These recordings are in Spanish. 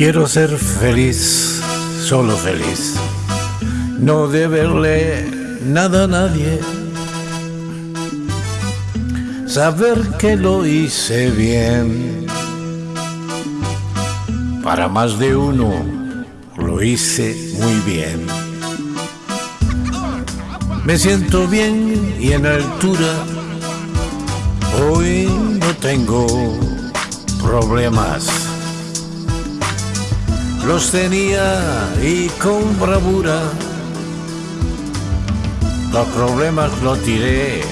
Quiero ser feliz, solo feliz. No deberle nada a nadie. Saber que lo hice bien. Para más de uno lo hice muy bien. Me siento bien y en altura. Hoy no tengo problemas. Los tenía y con bravura. Los problemas los tiré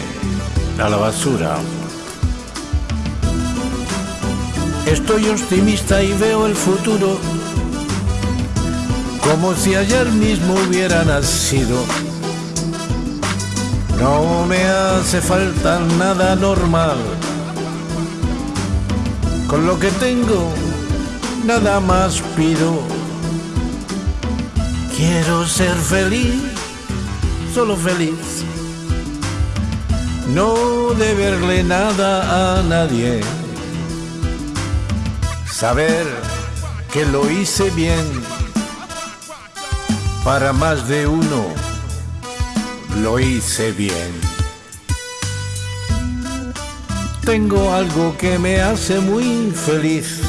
a la basura. Estoy optimista y veo el futuro como si ayer mismo hubiera nacido. No me hace falta nada normal. Con lo que tengo, nada más pido. Quiero ser feliz, solo feliz. No deberle nada a nadie. Saber que lo hice bien para más de uno lo hice bien. Tengo algo que me hace muy feliz.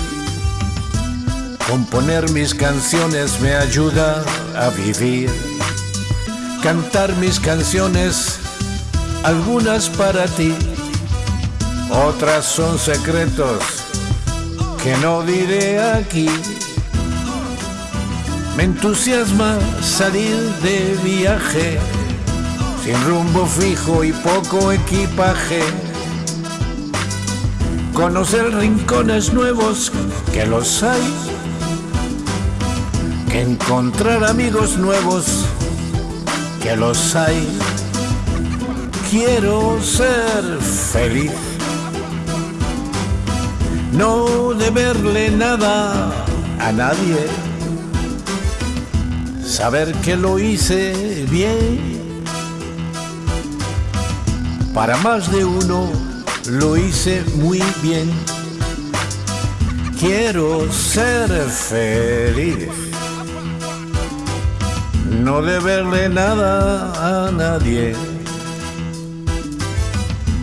Componer mis canciones me ayuda a vivir. Cantar mis canciones, algunas para ti, otras son secretos que no diré aquí. Me entusiasma salir de viaje sin rumbo fijo y poco equipaje. Conocer rincones nuevos que los hay. Que encontrar amigos nuevos que los hay. Quiero ser feliz. No deberle nada a nadie. Saber que lo hice bien para más de uno lo hice muy bien. Quiero ser feliz. No deberle nada a nadie.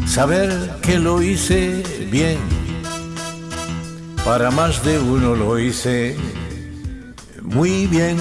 Saber que lo hice bien. Para más de uno lo hice muy bien.